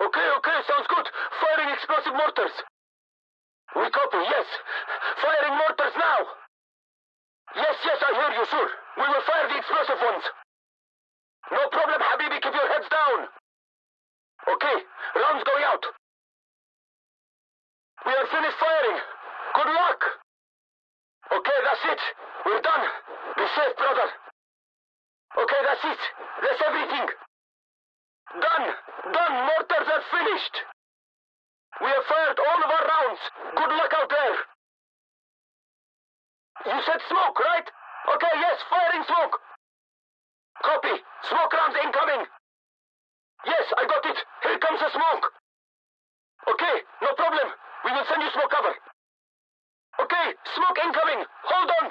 Okay, okay, sounds good. Firing explosive mortars. We copy, yes. Firing mortars now. Yes, yes, I hear you, sure. We will fire the explosive ones. No problem, Habibi, keep your heads down. Okay, rounds going out. We are finished firing. Good luck. Okay, that's it. We're done. Be safe, brother. Okay, that's it. That's everything. Done. Done. Mortars are finished. We have fired all of our rounds. Good luck out there. You said smoke, right? Okay, yes, firing smoke. Copy. Smoke rounds incoming. Yes, I got it. Here comes the smoke. Okay, no problem. We will send you smoke cover. Okay, smoke incoming. Hold on.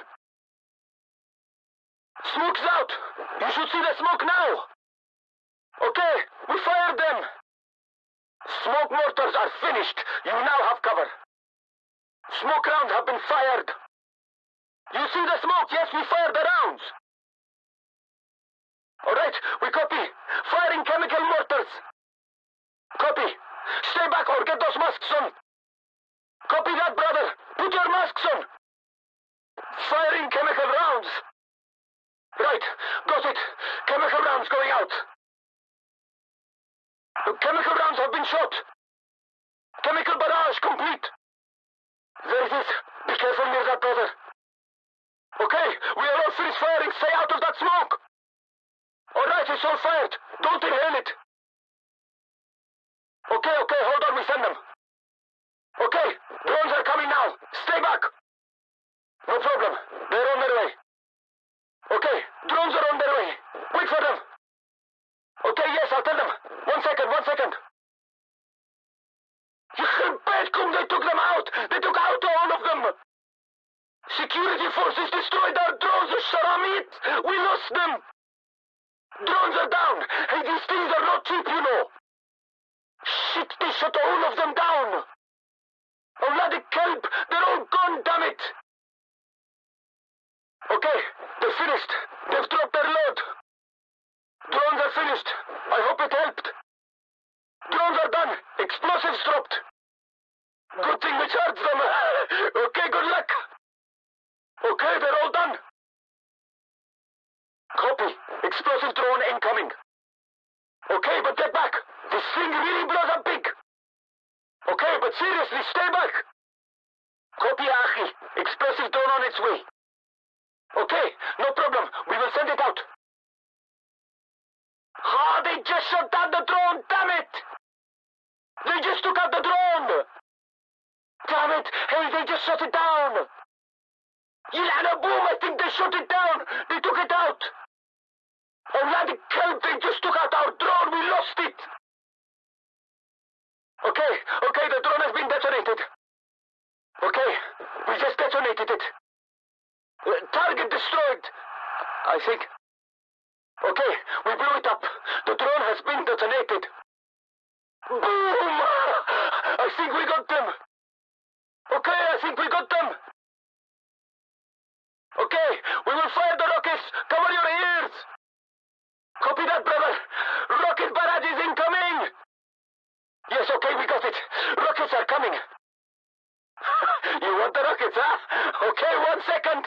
Smoke's out. You should see the smoke now. Okay, we fired them. Smoke mortars are finished. You now have cover. Smoke rounds have been fired. You see the smoke? Yes, we fired the rounds. All right, we copy. Firing chemical mortars. Copy. Stay back or get those masks on. Copy that, brother. Put your masks on. Firing chemical rounds. Right, got it. Chemical rounds going out. Chemical rounds have been shot. Chemical barrage complete. There it is. Be careful near that, brother. Okay, we are all finished firing. Stay out of that smoke. All right, it's all fired. Don't inhale it. Okay, okay, hold on. We send them. Okay, drones are coming now. Stay back. No problem. They're on their way. Okay, drones are on their way. Wait for them. Okay, yes, I'll tell them one second. Betkum, they took them out! They took out all of them! Security forces destroyed our drones, Sharamit! We lost them! Drones are down! Hey, these things are not cheap, you know! Shit, they shot all of them down! Oh, bloody kelp! They're all gone, damn it! Okay, they're finished. They've dropped their load. Drones are finished. I hope it helped. Drones are done. Explosives dropped. Good thing we charged them. okay, good luck. Okay, they're all done. Copy. Explosive drone incoming. Okay, but get back. This thing really blows up big. Okay, but seriously, stay back. Copy, Achi. Explosive drone on its way. Okay, no problem. We will send it out. Ah, they just shot down the drone, damn it! They just took out the drone! Damn it! Hey, they just shut it down! Ilana Boom, I think they shut it down! They took it out! Oh, Radical, they just took out our drone! We lost it! Okay, okay, the drone has been detonated. Okay, we just detonated it. Uh, target destroyed, I think. Okay, we blew it up. The drone has been detonated. Boom! I think we got them. Okay, I think we got them. Okay, we will fire the rockets. Cover your ears. Copy that, brother. Rocket barrage is incoming. Yes, okay, we got it. Rockets are coming. you want the rockets, huh? Okay, one second.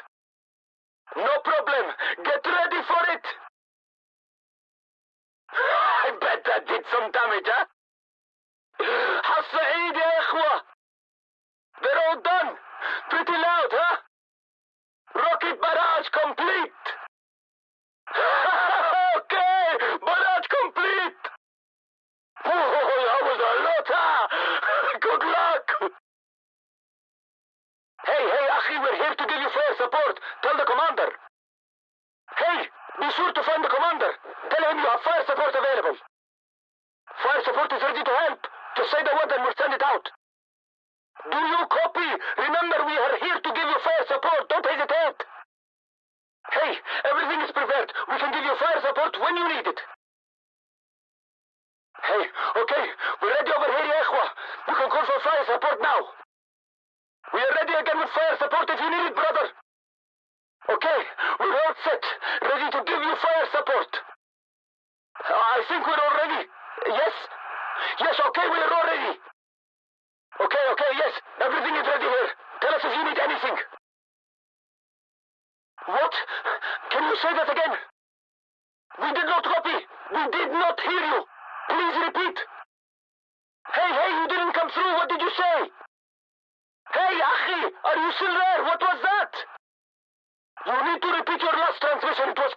No problem. Get ready for it. I bet that did some damage, huh? حصعيد يا إخوة. They're all done. Pretty loud, huh? Rocket barrage complete. okay, barrage complete. Oh, that was a lot, huh? Good luck. Hey, hey, Akhi, we're here to give you fire support. Tell the commander. Hey, be sure to find the commander. Tell him you have fire support available. Fire support is ready to help. Just say the word and we'll send it out. Do you copy? Remember, we are here to give you fire support. Don't hesitate. Hey, everything is prepared. We can give you fire support when you need it. Hey, okay, we're ready over here, ya ikhwa. You can call for fire support now. We are ready again with fire support if you need it, brother. Okay, we're all set, ready to give you fire support. I think we're all ready. Yes? Yes, okay, we are all ready. Okay, okay, yes. Everything is ready here. Tell us if you need anything. What? Can you say that again? We did not copy. We did not hear you. Please repeat. Hey, hey, you didn't come through. What did you say? Hey, Akhi, are you still there? What was that? You need to repeat your last transmission. It was